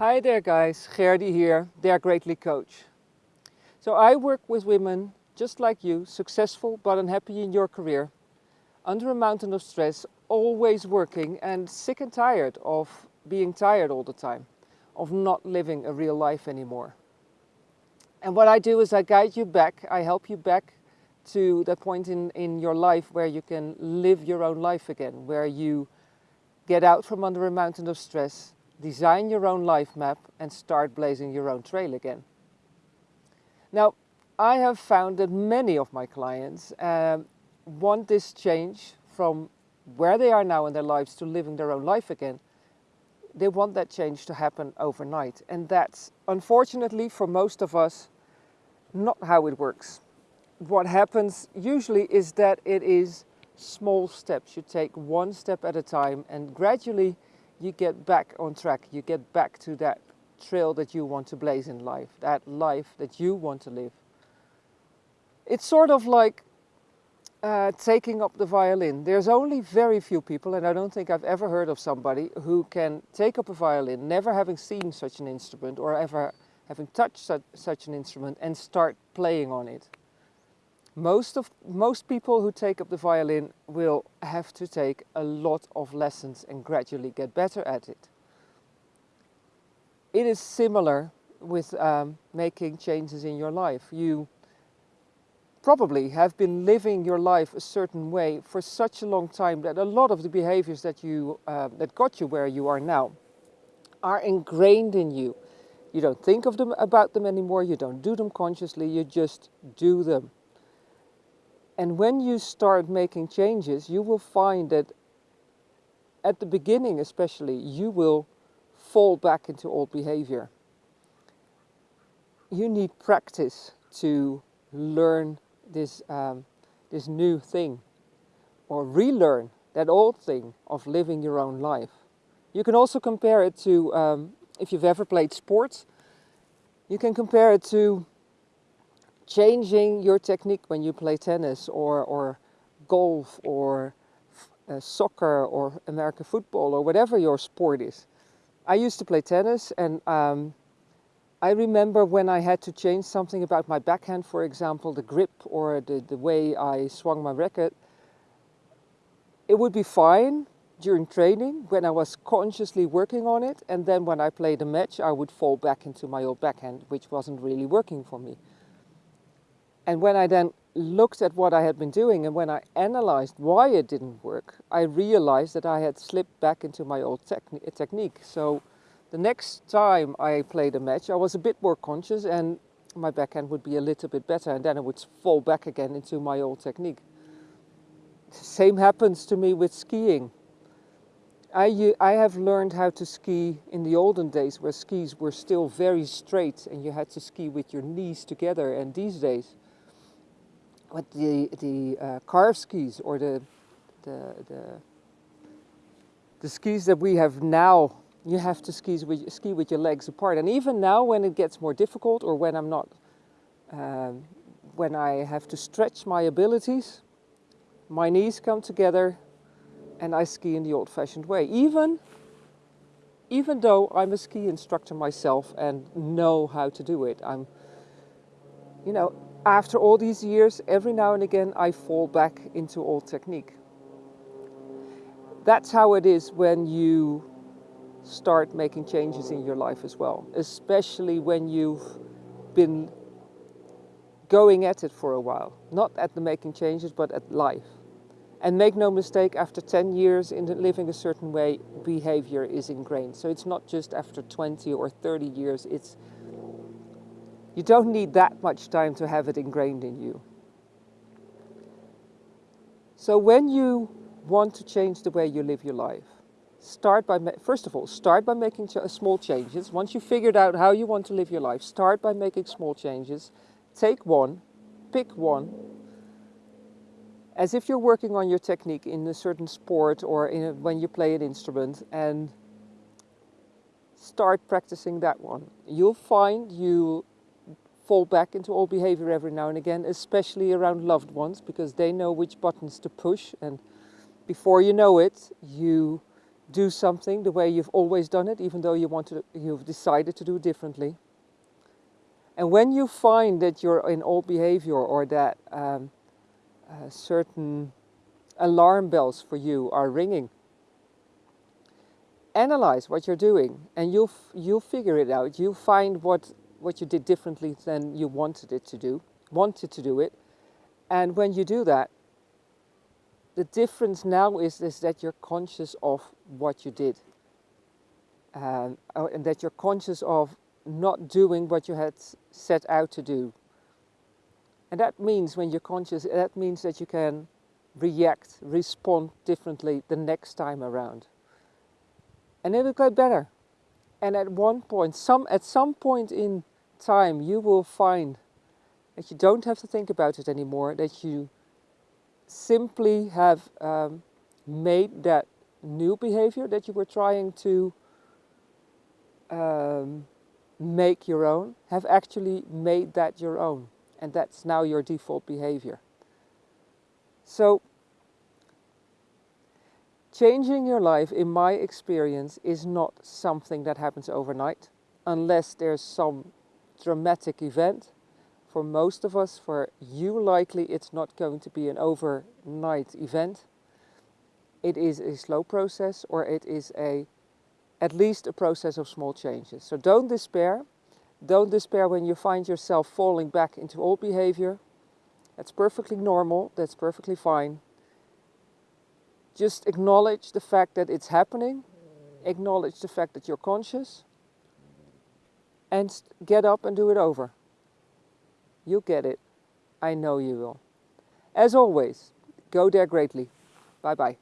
Hi there guys, Gerdy here, Dare Greatly Coach. So I work with women just like you, successful but unhappy in your career, under a mountain of stress, always working and sick and tired of being tired all the time, of not living a real life anymore. And what I do is I guide you back, I help you back to that point in, in your life where you can live your own life again, where you get out from under a mountain of stress, design your own life map and start blazing your own trail again. Now, I have found that many of my clients um, want this change from where they are now in their lives to living their own life again. They want that change to happen overnight. And that's, unfortunately, for most of us, not how it works. What happens usually is that it is small steps. You take one step at a time and gradually you get back on track. You get back to that trail that you want to blaze in life, that life that you want to live. It's sort of like uh, taking up the violin. There's only very few people, and I don't think I've ever heard of somebody who can take up a violin, never having seen such an instrument or ever having touched such, such an instrument and start playing on it. Most, of, most people who take up the violin will have to take a lot of lessons and gradually get better at it. It is similar with um, making changes in your life. You probably have been living your life a certain way for such a long time that a lot of the behaviors that, you, uh, that got you where you are now are ingrained in you. You don't think of them about them anymore, you don't do them consciously, you just do them. And when you start making changes, you will find that at the beginning especially, you will fall back into old behavior. You need practice to learn this, um, this new thing or relearn that old thing of living your own life. You can also compare it to, um, if you've ever played sports, you can compare it to changing your technique when you play tennis or, or golf or uh, soccer or American football or whatever your sport is. I used to play tennis and um, I remember when I had to change something about my backhand, for example, the grip or the, the way I swung my racket, it would be fine during training when I was consciously working on it and then when I played a match I would fall back into my old backhand which wasn't really working for me. And when I then looked at what I had been doing and when I analyzed why it didn't work, I realized that I had slipped back into my old techni technique. So the next time I played a match, I was a bit more conscious and my backhand would be a little bit better and then I would fall back again into my old technique. Same happens to me with skiing. I, I have learned how to ski in the olden days where skis were still very straight and you had to ski with your knees together and these days with the, the uh, carved skis or the, the, the, the skis that we have now, you have to ski with, ski with your legs apart. And even now when it gets more difficult or when I'm not, um, when I have to stretch my abilities, my knees come together and I ski in the old-fashioned way. Even, even though I'm a ski instructor myself and know how to do it. I'm, you know, after all these years, every now and again, I fall back into old technique. That's how it is when you start making changes in your life as well, especially when you've been going at it for a while, not at the making changes, but at life. And make no mistake, after 10 years in living a certain way, behavior is ingrained. So it's not just after 20 or 30 years, it's you don't need that much time to have it ingrained in you. So when you want to change the way you live your life, start by, first of all, start by making ch small changes. Once you've figured out how you want to live your life, start by making small changes. Take one, pick one, as if you're working on your technique in a certain sport or a, when you play an instrument and start practicing that one. You'll find you fall back into old behavior every now and again, especially around loved ones, because they know which buttons to push. And before you know it, you do something the way you've always done it, even though you want to, you've decided to do differently. And when you find that you're in old behavior or that um, uh, certain alarm bells for you are ringing, analyze what you're doing and you'll, you'll figure it out. You'll find what, what you did differently than you wanted it to do, wanted to do it. And when you do that, the difference now is, is that you're conscious of what you did. Um, and that you're conscious of not doing what you had set out to do. And that means when you're conscious, that means that you can react, respond differently the next time around. And it will get better. And at one point, some, at some point in time, you will find that you don't have to think about it anymore, that you simply have um, made that new behavior that you were trying to um, make your own, have actually made that your own. And that's now your default behavior. So, changing your life, in my experience, is not something that happens overnight, unless there's some dramatic event. For most of us, for you likely, it's not going to be an overnight event. It is a slow process, or it is a at least a process of small changes. So don't despair. Don't despair when you find yourself falling back into old behavior. That's perfectly normal, that's perfectly fine. Just acknowledge the fact that it's happening, acknowledge the fact that you're conscious, and get up and do it over. You'll get it. I know you will. As always, go dare greatly. Bye bye.